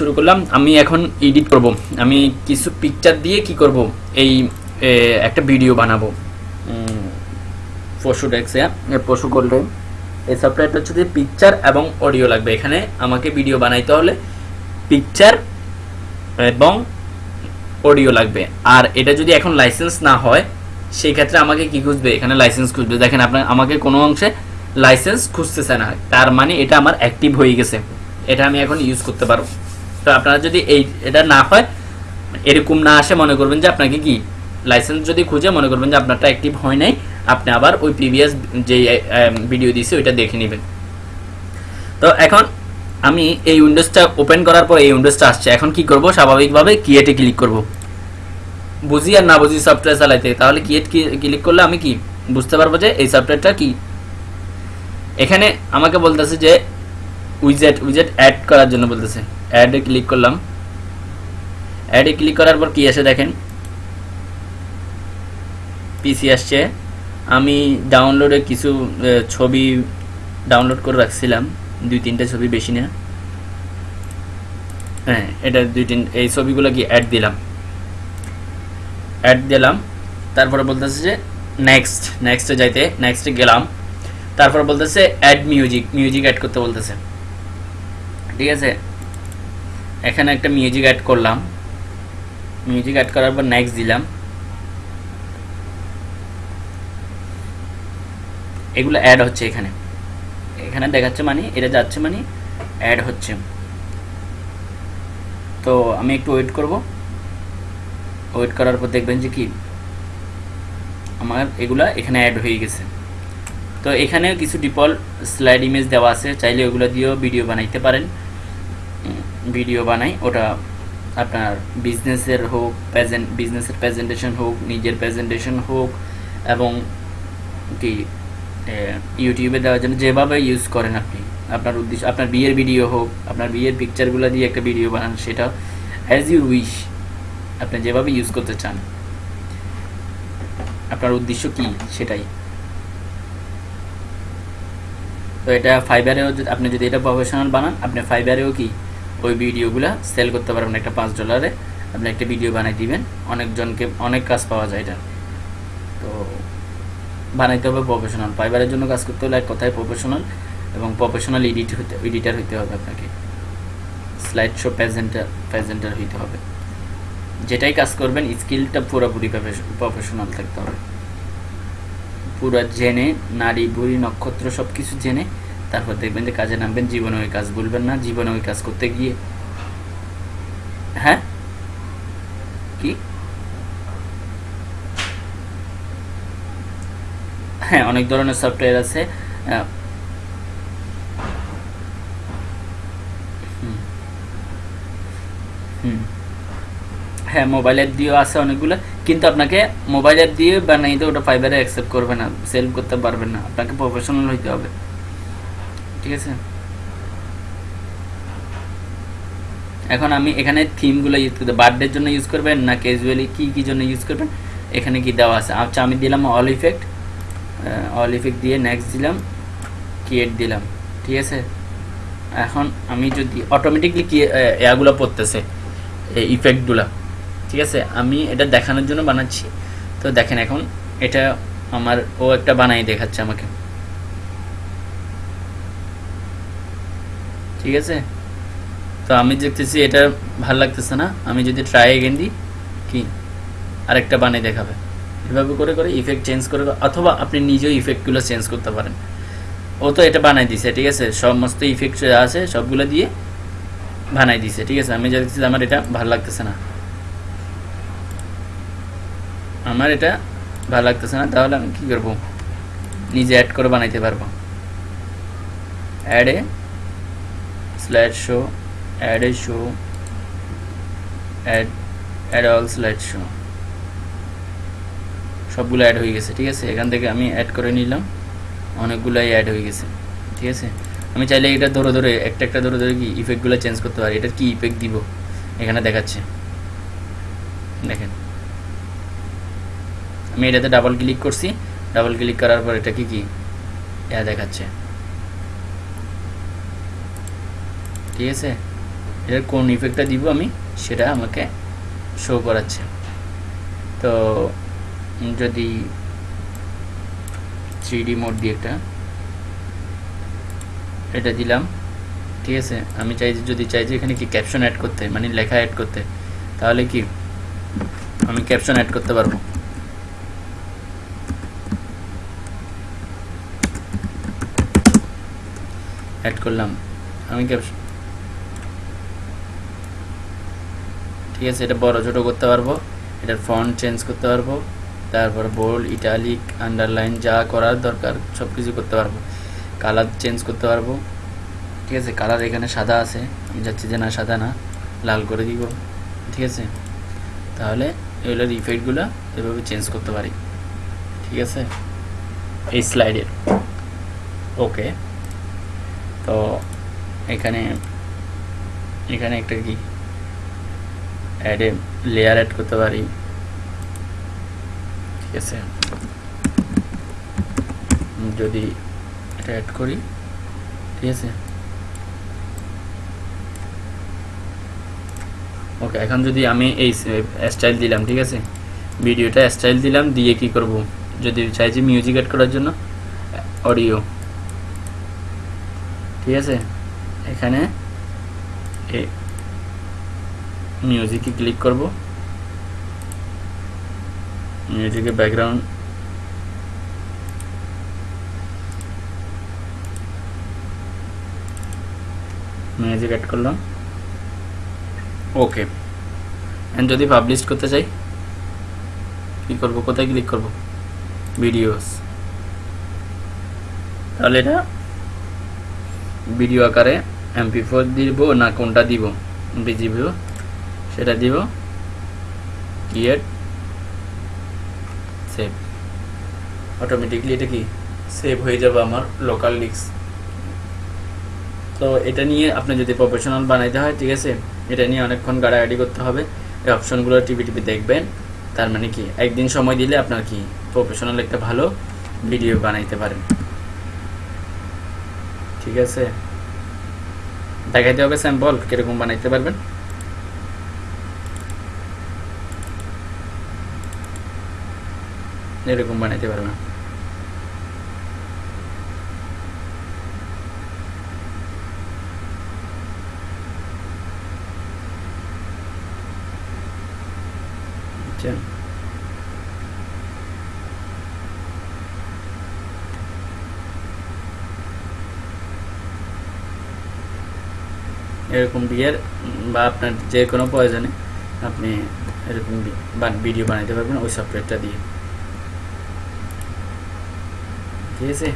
শুরু করলাম আমি এখন এডিট করব। আমি কিছু পিকচার দিয়ে কি করব? এই একটা ভিডিও বানাবো। পশু ডেক্সে পশু করলে এই সফটওয়্যারটা হচ্ছে যে পিকচার এবং অডিও লাগবে। এখানে আমাকে ভিডিও বানাইতে হলে পিকচার এবং অডিও লাগবে। আর এটা যদি এখন লাইসেন্স না হয় সেই ক্ষেত্রে আমাকে কি খুঁজবে? এখানে লাইসেন্স খুঁজবে। দেখেন আপনার আমাকে কোনো অংশে লাইসেন্স খুঁজতেছে না। তার মানে এটা আমার অ্যাক্টিভ হয়ে গেছে। এটা আমি এখন ইউজ করতে পারব। তো আপনারা যদি এই এটা না হয়, এরকম না আসে, মনে করবেন যে আপনাকে কি লাইসেন্স যদি খুঁজে, মনে করবেন যে আপনারটা অ্যাক্টিভ হয় নাই, আপনি আবার ওই প্রিভিয়াস যে ভিডিও দিয়েছি, ওইটা দেখে নেবেন। তো এখন আমি এই উইন্ডোজটা ওপেন করার পর এই উইন্ডোজটা আসছে। এখন কি করব? স্বাভাবিকভাবে কিয়েটে ক্লিক করব। বুঝি আর না বুঝি সফটওয়্যার চালাইতে, তাহলে কিয়েট ক্লিক করলে আমি কি বুঝতে পারব যে এই সফটওয়্যারটা কি? এখানে আমাকে বলতেছে যে উইজেট উইজেট অ্যাড করার জন্য বলতেছে। অ্যাডে ক্লিক করলাম। অ্যাডে ক্লিক করার পর কি আসে দেখেন? পিসি আসছে। আমি ডাউনলোডে কিছু ছবি ডাউনলোড করে রাখছিলাম। দুই তিনটা ছবি বেশি না। হ্যাঁ এটা দুই তিন, এই ছবিগুলো কি অ্যাড দিলাম। অ্যাড দিলাম। তারপরে বলতেছে যে নেক্সট নেক্সটে যাইতে নেক্সটে গেলাম। তারপর বলতেছে অ্যাড মিউজিক মিউজিক অ্যাড করতে বলতেছে। ঠিক আছে? এখানে একটা মিউজিক অ্যাড করলাম। মিউজিক অ্যাড করার পর নেক্সট দিলাম। এগুলো অ্যাড হচ্ছে এখানে। এখানে দেখাচ্ছে মানে এটা যাচ্ছে মানে অ্যাড হচ্ছে। তো আমি একটু ওয়েট করব। ওয়েট করার পর দেখবেন যে কি, আমার এগুলা এখানে অ্যাড হয়ে গেছে। তো এখানে কিছু ডিফল্ট স্লাইড ইমেজ দেওয়া আছে, চাইলে ওগুলো দিয়েও ভিডিও বানাইতে পারেন। ভিডিও বানাই, ওটা আপনার বিজনেসের হোক প্রেজেন্ট বিজনেসের প্রেজেন্টেশন হোক, নিজের প্রেজেন্টেশন হোক, এবং কি ইউটিউবে দেওয়ার জন্য যেভাবে ইউজ করেন আপনি। আপনার উদ্দেশ্য, আপনার বিয়ের ভিডিও হোক, আপনার বিয়ের পিকচারগুলো দিয়ে একটা ভিডিও বানান, সেটা অ্যাজ ইউ উইশ আপনি যেভাবে ইউজ করতে চান। আপনার উদ্দেশ্য কি? সেটাই। তো এটা ফাইবারেও আপনি যদি এটা প্রফেশনাল বানান, আপনি ফাইবারেও কি ওই ভিডিওগুলো সেল করতে পারবেন একটা পাঁচ ডলারে আপনি একটা ভিডিও বানাই দিবেন, অনেকজনকে অনেক কাজ পাওয়া যায় এটা। তো বানাইতে হবে প্রফেশনাল ফাইবারের জন্য কাজ করতে হলে কোথায় প্রফেশনাল এবং প্রফেশনাল এডিট হতে এডিটার হতে হবে আপনাকে। স্লাইড শো প্রেজেন্টার প্রেজেন্টার হইতে হবে। যেটাই কাজ করবেন স্কিলটা পুরোপুরি প্রফেশনাল থাকতে হবে। পুরো জেনে, নারী, বুড়ি, নক্ষত্র সব কিছু জেনে তারপর দেখবেন যে কাজে নামবেন, জীবনে ওই কাজ বলবেন না, জীবনে ওই কাজ করতে গিয়ে। হ্যাঁ? কি? হ্যাঁ অনেক ধরনের সফটওয়্যার আছে। হ্যাঁ মোবাইল অ্যাপ দিয়েও আছে অনেকগুলো, কিন্তু আপনাকে মোবাইল অ্যাপ দিয়ে বানাইতে ওটা ফাইবারে অ্যাকসেপ্ট করবে না সেল করতে পারবেন না। আপনাকে প্রফেশনাল হইতে হবে। ঠিক আছে? এখন আমি এখানে থিমগুলো ইউজ করতে বার্থডের জন্য ইউজ করবেন না ক্যাজুয়ালি কী কী জন্য ইউজ করবেন? এখানে কি দেওয়া আছে? আচ্ছা আমি দিলাম অল ইফেক্ট অল ইফেক্ট দিয়ে নেক্সট দিলাম ক্রিয়েট দিলাম, ঠিক আছে? এখন আমি যদি অটোমেটিকলি কি এগুলো পড়তেছে, এই ইফেক্টগুলো ঠিক আছে? আমি এটা দেখানোর জন্য বানাচ্ছি। তো দেখেন এখন এটা আমার ও একটা বানাই দেখাচ্ছে আমাকে। ঠিক আছে? তো আমি দেখতেছি এটা ভালো লাগতেছে না। আমি যদি ট্রাই এগেন দিই কি? আরেকটা বানিয়ে দেখাবে। এভাবে করে করে ইফেক্ট চেঞ্জ করে অথবা আপনি নিজেও ইফেক্টগুলো চেঞ্জ করতে পারেন। ও তো এটা বানাই দিছে, ঠিক আছে? সমস্ত ইফেক্ট আছে সবগুলো দিয়ে বানাই দিছে, ঠিক আছে? আমি যা দেখছি আমার এটা ভালো লাগতেছে না। আমার এটা ভালো লাগতেছে না, তাহলে আমি কী করব? নিজে অ্যাড করে বানাইতে পারব। অ্যাডে slide show অ্যাডে show add add all slide show সবগুলো অ্যাড হয়ে গেছে, ঠিক আছে? এখান থেকে আমি অ্যাড করে নিলাম, অনেকগুলাই অ্যাড হয়ে গেছে, ঠিক আছে? আমি চাইলে এটা ধরে ধরে, একটা একটা ধরে ধরে কি ইফেক্টগুলো চেঞ্জ করতে পারি। এটার কি ইফেক্ট দিব? এখানে দেখাচ্ছে। দেখেন। আমি এটাতে ডাবল ক্লিক করছি ডাবল ক্লিক করার পর এটা কি কি? এটা দেখাচ্ছে। ঠিক আছে এটার কোন ইফেক্টটা দিব আমি, সেটা আমাকে শো করাচ্ছে। তো, যদি থ্রি মোড দিয়ে একটা, এটা দিলাম, ঠিক আছে? আমি চাই যদি চাই যে, এখানে কি ক্যাপশন অ্যাড করতে মানে লেখা অ্যাড করতে, তাহলে কি আমি ক্যাপশন অ্যাড করতে পারব? অ্যাড করলাম। আমি ক্যাপশন ঠিক আছে, এটা বড় ছোট করতে পারব। এটার ফন্ট চেঞ্জ করতে পারব। তারপর বোল্ড ইটালিক আন্ডারলাইন যা করার দরকার সব কিছু করতে পারব। কালার চেঞ্জ করতে পারব। ঠিক আছে কালার এখানে সাদা আছে। আমি যাচ্ছি যে না, সাদা না, লাল করে দিব। ঠিক আছে? তাহলে এগুলোর ইফেক্টগুলো এভাবে চেঞ্জ করতে পারি। ঠিক আছে? এই স্লাইডের ওকে তো এখানে এখানে একটা কি? অ্যাডে লেয়ার অ্যাড করতে পারি। ঠিক আছে? যদি এটা অ্যাড করি, ঠিক আছে? ওকে এখন যদি আমি এই স্টাইল দিলাম, ঠিক আছে? ভিডিওটা স্টাইল দিলাম, দিয়ে কি করব? যদি চাইছি মিউজিক অ্যাড করার জন্য অডিও ঠিক আছে? এখানে মিউজিকে ক্লিক করব। মিউজিকের ব্যাকগ্রাউন্ড মিউজিক অ্যাড করলাম। ওকে অ্যান্ড যদি পাবলিশ করতে চাই, কী করব? কোথায় ক্লিক করব? ভিডিওস তাহলে এটা ভিডিও আকারে এমপি ফোর দিব না কোনটা দিব? বিজিবিও সেটা দিব। ক্রিয়েট সেভ অটোমেটিকলি এটা কি? সেভ হয়ে যাবে আমার লোকাল লিক্স তো এটা নিয়ে আপনি যদি প্রফেশনাল বানাইতে হয়, ঠিক আছে? এটা নিয়ে অনেকক্ষণ গাড়াগাড়ি করতে হবে। এই অপশনগুলো টিভি টিভি দেখবেন। তার মানে কি? একদিন সময় দিলে আপনার কি? প্রফেশনাল একটা ভালো ভিডিও বানাইতে পারেন। ঠিক আছে? দেখাইতে হবে স্যাম্পল কীরকম বানাইতে পারবেন। এরকম বানাইতে পারবেন আচ্ছা। এরকম বিয়ের বা আপনার যে কোনো প্রয়োজনে আপনি এরকম ভিডিও বানাইতে পারবেন ওই সফটওয়্যারটা দিয়ে। ঠিক আছে